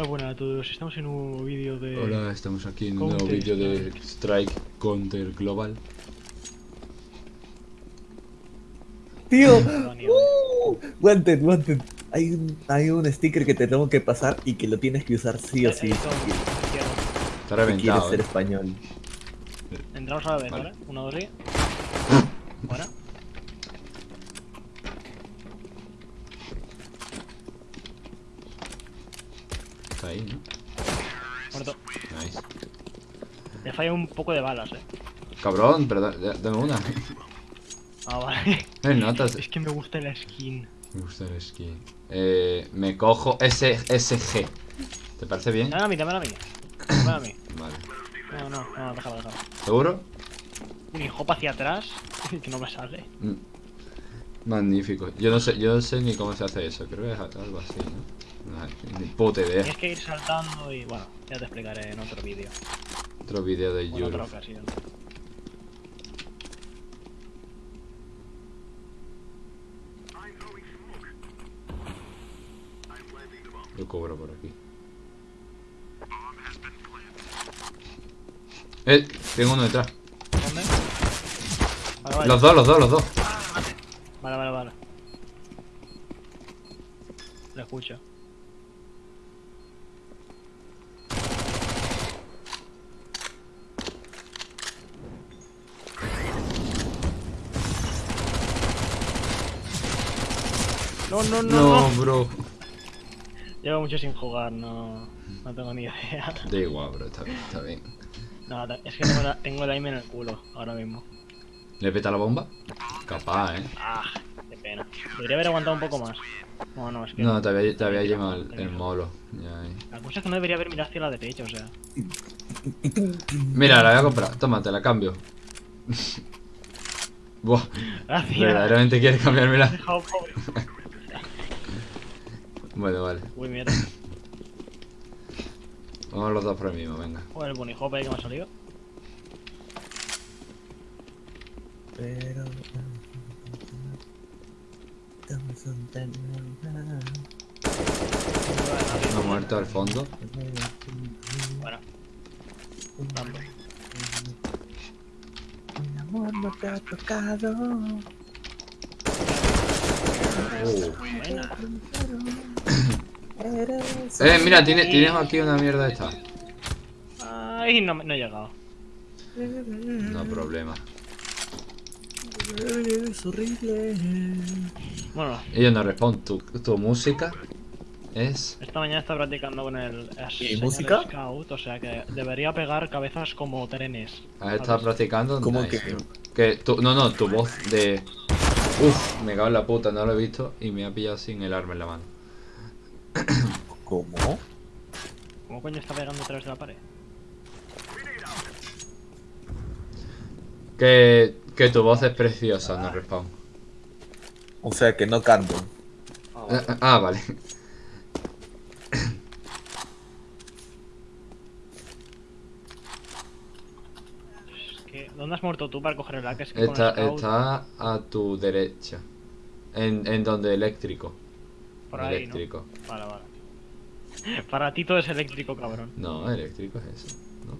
Hola, buenas a todos. Estamos en un nuevo vídeo de. Hola, estamos aquí en un nuevo vídeo de Strike Counter Global. Tío, uh, wanted, wanted. Hay un, hay un sticker que te tengo que pasar y que lo tienes que usar sí o sí. eh, quieres- si ser español. Entramos a la vez, Vale. ¿vale? Uno, dos y. Buena. Está ahí, ¿no? Muerto. Nice. Le falla un poco de balas, eh. Cabrón, pero da- da- dame una. Ah, vale. Notas. Es que me gusta la skin. Me gusta el skin. Eh, me cojo S SG. ¿Te parece bien? Dame a mí, dame a mí. Dame a mí. Vale. No, no, no, déjalo, déjalo. ¿Seguro? Un hijo hacia atrás que no me sale. Mm. Magnífico. Yo no sé, yo no sé ni cómo se hace eso. Creo que es algo así, ¿no? Ni puta idea. Tienes que ir saltando y bueno, ya te explicaré en otro vídeo. Otro vídeo de O en otra YouTube. ocasión. Lo cobro por aquí. Eh, tengo uno detrás. ¿Dónde? Vale, vale. Los dos, los dos, los dos. Vale, vale, vale. Lo escucho. No, no, no, No, bro. Llevo mucho sin jugar, no, no tengo ni idea. Da igual, bro. Está bien, está bien. No, es que tengo, la, tengo el aim en el culo ahora mismo. ¿Le peta la bomba? Capaz, eh. Ah, qué pena. Podría haber aguantado un poco más. No, no, es que. No, te había, te había llevado el, el molo. Eh. La cosa es que no debería haber mirado hacia la derecha, o sea. Mira, la voy a comprar. Toma, te la cambio. Buah, Gracias. verdaderamente quieres cambiármela. Bueno, vale. Uy, mierda. Vamos los dos por el mismo, venga. Joder, el bonijope ahí que me ha salido. Pero. Ha muerto al fondo. Bueno, dando. Mi amor no te ha tocado. Buena. Eres Eh, mira, tiene- tienes aquí una mierda esta. Ay, no, me- no he llegado. No problema. Eres horrible. Bueno, Ellos no responden. Tu, tu música es. esta mañana estaba practicando con el ¿Y música? Scout, o sea que debería pegar cabezas como trenes. ¿Has estado practicando? ¿Cómo Nice. que? Que tu, no, no, tu voz de. Uf, me cago en la puta, no lo he visto y me ha pillado sin el arma en la mano. ¿Cómo? ¿Cómo coño está pegando a través de la pared? Que, que tu voz es preciosa, no respawn. O sea que no canto. Ah, ah, vale. Es que, ¿Dónde has muerto tú para coger el AK? Es que con Está, el está a tu derecha. En, en donde eléctrico. por ahí, ¿no? eléctrico. Vale, vale. Para ti todo es eléctrico, cabrón. No, eléctrico es eso. ¿no?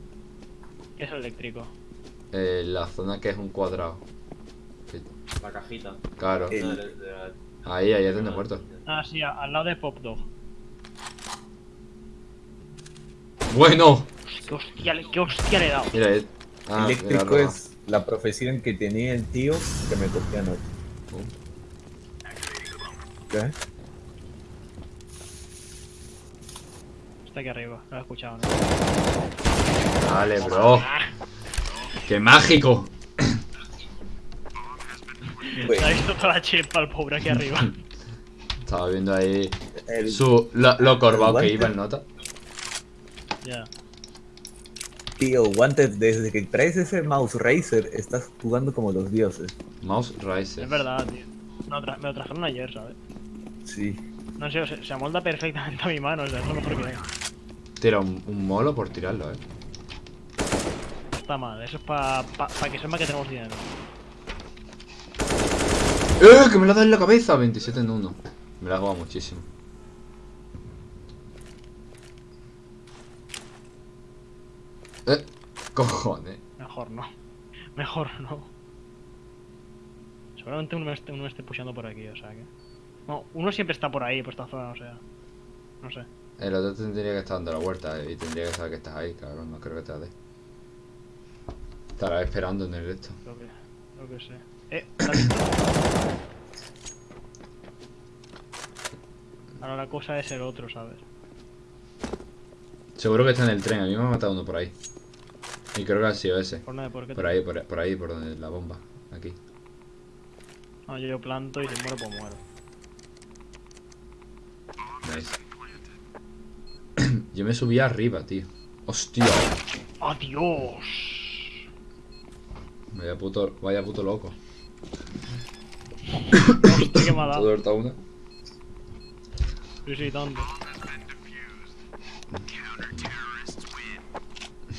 ¿Qué es eléctrico? Eh, la zona que es un cuadrado. La cajita. Claro. No, de- de la- Ahí, ahí es donde he muerto. Ah, sí, al lado de Pop Dog. Bueno. ¿Qué hostia, le- qué hostia le he dado? Mira, eh. Ah, Eléctrico mira, es la profesión que tenía el tío que me cogió anoche. ¿Qué? Está aquí arriba, lo he escuchado, ¿no? Vale, bro. ¡Qué mágico! Pues, Se ha visto toda la chepa al pobre aquí arriba. Estaba viendo ahí el- su, lo, lo corvado que iba el nota. ya. Tío, Wanted, desde que traes ese mouse racer, estás jugando como los dioses. Mouse Riser. Es verdad, tío. Me lo, tra- me lo trajeron ayer, ¿sabes? Sí. No sé, se, se amolda perfectamente a mi mano, o sea, es lo mejor que hay. Tira un, un molo por tirarlo, eh. Está mal, eso es para pa, pa que sepa que tenemos dinero. ¡Eh! ¡Que me lo da en la cabeza! 27 en 1. Me la ha jugado muchísimo. Eh, cojones. Mejor no. Mejor no. Seguramente uno esté, uno esté pusheando por aquí, o sea que. No, uno siempre está por ahí, por esta zona, o sea. No sé. El otro tendría que estar dando la vuelta y tendría que saber que estás ahí, cabrón. No creo que te dé. Estará esperando en el esto. Creo que. Creo que sé. Eh. Ahora la cosa es el otro, ¿sabes? Seguro que está en el tren. A mí me ha matado uno por ahí. Y creo que ha sido ese. Por nada, ¿por qué? Por ahí, por, por ahí, por donde la bomba. Aquí. No, yo, yo planto y si muero, pues muero. Nice. Yo me subí arriba, tío. Hostia. ¡Adiós! Vaya puto, vaya puto loco. Hostia, ha dado. ¿Todo harta una? Sí, sí, tanto.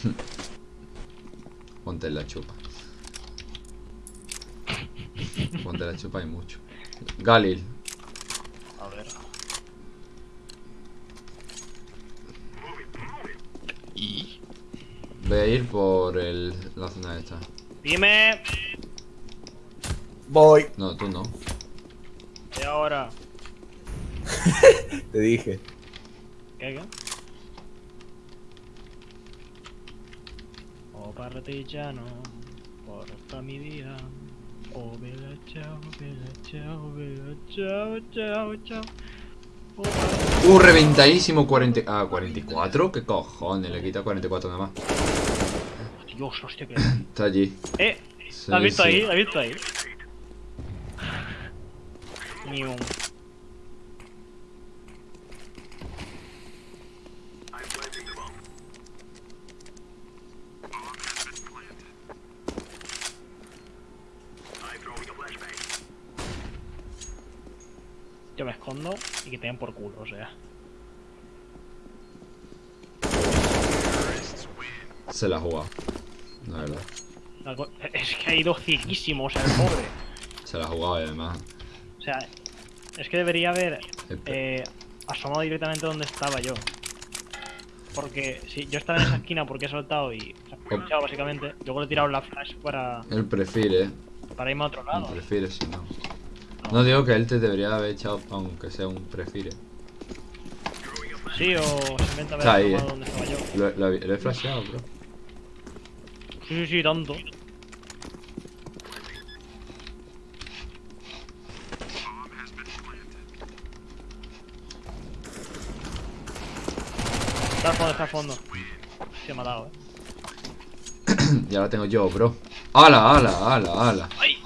Ponte la chupa. Ponte la chupa y mucho. Galil. A ver. Voy a ir por el, la zona esta. Dime. Voy. No, tú no. Y ahora. Te dije. ¿Qué, qué? Oh, partigiano, porta mi vida. Oh, bella ciao, bella ciao, bella ciao, ciao, ciao. Oh, Uh, reventadísimo 40... Ah, 44. ¿Qué cojones? Le quita 44 nada más. Dios, hostia, que. Está allí. ¡Eh! Sí, ¿La has visto sí. ahí? ¿La has visto ahí? Ni un. Yo me escondo y que te den por culo, o sea. Se la jugado. La verdad. Es que ha ido cieguísimo, o sea, el pobre. Se la ha jugado y además. O sea, es que debería haber Espe- eh, asomado directamente donde estaba yo. Porque si yo estaba en esa esquina porque he soltado y se ha pinchado básicamente, luego le he tirado la flash para, Él prefiere. para irme a otro Él lado. prefiere si no. No digo que él te debería haber echado aunque sea un prefiere. Sí, o simplemente haber Está ahí, asomado eh. donde estaba yo. Lo, lo, lo he flasheado, bro. Sí, sí, sí, tanto. Está al fondo, está al fondo. Se ha dado, eh. ya la tengo yo, bro. ¡Hala, hala, hala, hala! ¡Ay!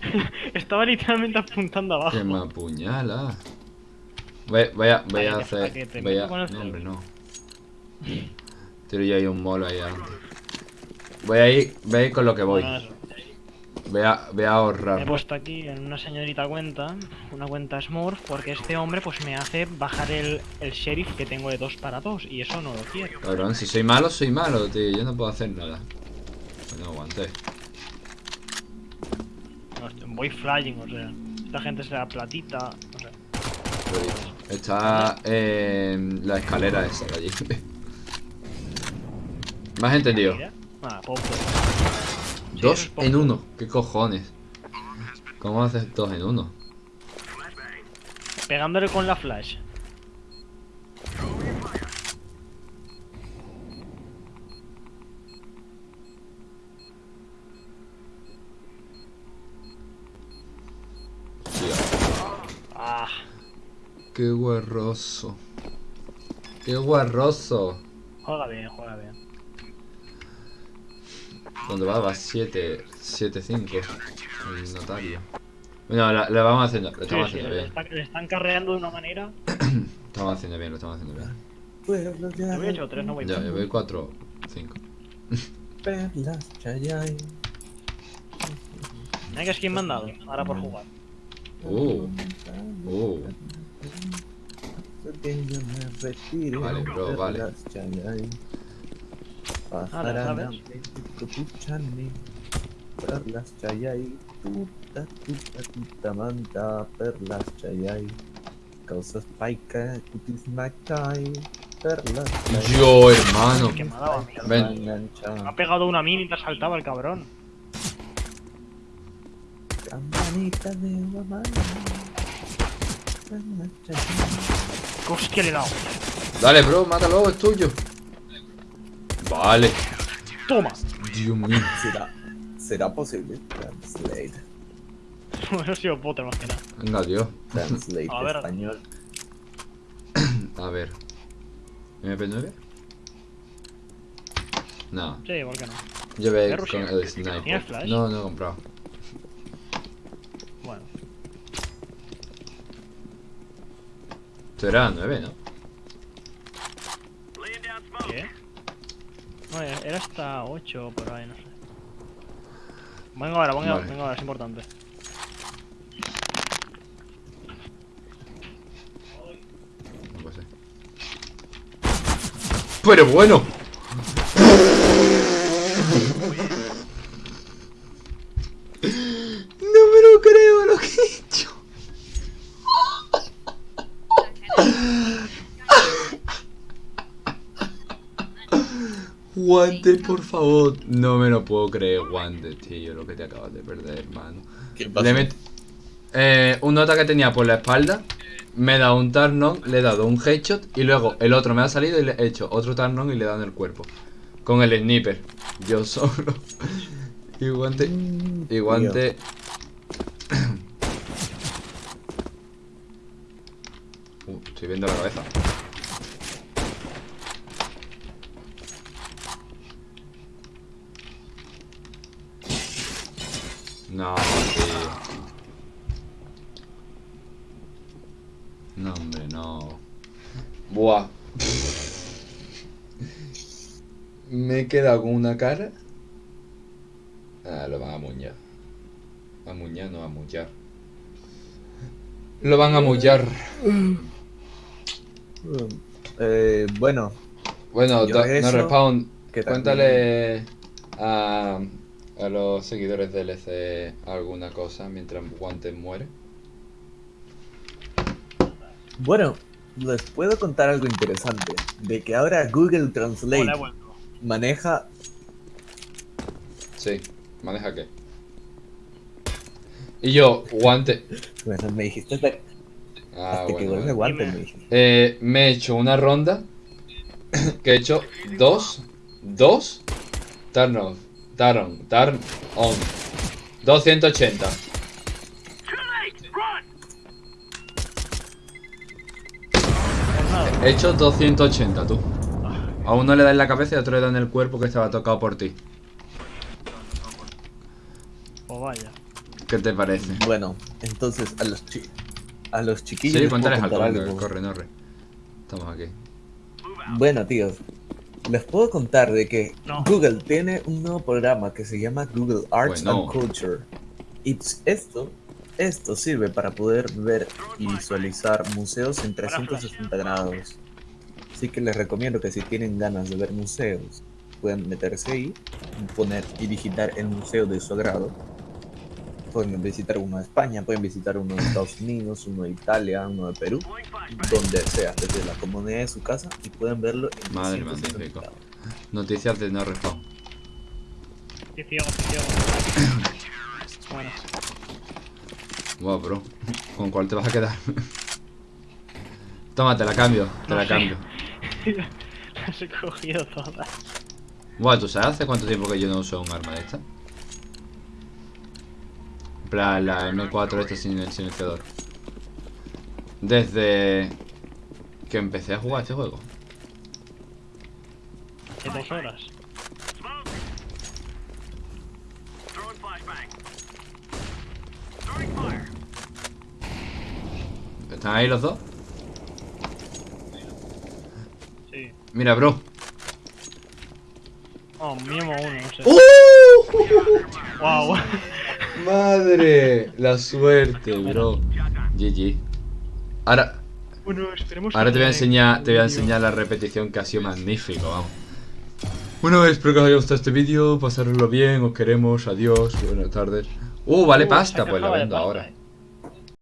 Estaba literalmente apuntando abajo. Que me apuñala. Voy, voy a, voy a hacer. Voy a. No, hombre, no. Tiro yo ahí un molo ahí adelante. Voy a ir, voy a ir con lo que voy. Voy a, voy a Me he ahorrar. puesto aquí en una señorita cuenta, una cuenta Smurf, porque este hombre pues me hace bajar el, el sheriff que tengo de 2 para 2 y eso no lo quiero. Cabrón, si soy malo, soy malo, tío. Yo no puedo hacer nada. Bueno, aguanté. No, estoy- voy flying, o sea, esta gente será platita, no sé. Está en la escalera esa de allí. ¿Me has entendido? Ah, poco. Dos en uno. ¿Qué cojones? ¿Cómo haces dos en uno? Pegándole con la flash. Ah, Qué guarroso. Qué guarroso. juega bien, juega bien. Cuando va, va 7, 7, 5. El notario. Bueno, la- lo vamos haciendo, lo Sí, estamos sí, haciendo le, bien. está- le están carreando de una manera. Lo estamos haciendo bien, lo estamos haciendo bien. Pueblos Yo voy hecho 3, no voy Ya, yo voy 4, 5. Perlas, chayay. Mira que skin me han dado, ahora por jugar. Uh, uh. Que yo Vale, bro, vale. ¿Sabes? Pajarana, kukuchani, perlas, chayay. Tuta, tuta, tuta, manta, perlas, chayay. Causas perlas. Yo, hermano. Que me ha dado a mí. Ven. Me ha pegado una mini y te ha saltado el cabrón. Campanita de mamá. ¿Qué hostia le he dado? Dale, bro, mátalo, es tuyo. Vale. Toma. Dios mío. ¿Será, será posible? Translate. Bueno, ha sido Potter más que nada. Venga, Dios. Translate A ver. español. A ver. ¿MP9? No. Sí, ¿por qué no? Yo ve ¿Qué con el sniper. No, no he comprado. Bueno. Esto era 9, ¿no? ¿Qué? No, era hasta 8 por ahí, no sé. Venga ahora, venga, Vale. venga ahora, es importante. Pero bueno. Guante, por favor. No me lo puedo creer, Guante, tío, lo que te acabas de perder, hermano. ¿Qué Le met- eh, un nota que tenía por la espalda. Me he dado un turn le he dado un headshot y luego el otro me ha salido y le he hecho otro turn y le he dado en el cuerpo. Con el sniper. Yo solo. y guante. Y guante. Uh, estoy viendo la cabeza. No, tío. No, hombre, no. Buah. Me he quedado con una cara. Ah, lo van a muñar. A muñar, no a mullar. Lo van a mullar. Eh, bueno, Bueno, Yo no respawn. que Cuéntale a, a los seguidores del LC alguna cosa mientras Guantes muere. bueno, les puedo contar algo interesante. De que ahora Google Translate Hola. Maneja Sí, maneja qué. Y yo, guante. Bueno, me dijiste hasta, Ah, hasta que bueno. vuelve bueno. guante, me dijiste. Eh, me he hecho una ronda que he hecho dos, dos, turn off, turn, turn on, 280. Por nada. He hecho 280, tú. A uno le da en la cabeza y a otro le da en el cuerpo que estaba tocado por ti. Pues vaya. ¿Qué te parece? Bueno, entonces a los chi a los chiquillos Sí, cuéntales algo. corre, norre. Estamos aquí. Bueno, tíos, les puedo contar de que No. Google tiene un nuevo programa que se llama Google Arts Bueno. and Culture. Y esto, esto sirve para poder ver y visualizar museos en 360 grados. Así que les recomiendo que si tienen ganas de ver museos, pueden meterse ahí, poner y digitar el museo de su agrado. Pueden visitar uno de España, pueden visitar uno de Estados Unidos, uno de Italia, uno de Perú, donde sea, desde la comodidad de su casa y pueden verlo en Madre 360 magnífico. Noticias de no respawn. Ciego. Bueno, Wow, bro. ¿Con cuál te vas a quedar? Toma, te la cambio, te No la sé. cambio. las he cogido todas. Buah, ¿tú sabes hace cuánto tiempo que yo no uso un arma de esta? En plan, la M4 esta sin el silenciador. Desde que empecé a jugar este juego. Hace dos horas. ¿Están ahí los dos? Sí. Mira, bro. Oh, mínimo uno, no sé. ¡Uh! Wow. Madre, la suerte, bro. GG. Ahora, Bueno, esperemos ahora que te voy a enseñar, te voy a enseñar la repetición que ha sido magnífico, vamos. Bueno, espero que os haya gustado este vídeo, pasároslo bien, os queremos, adiós, buenas tardes. Uh, vale Uh, pasta, pues la vendo pasta, ahora. eh.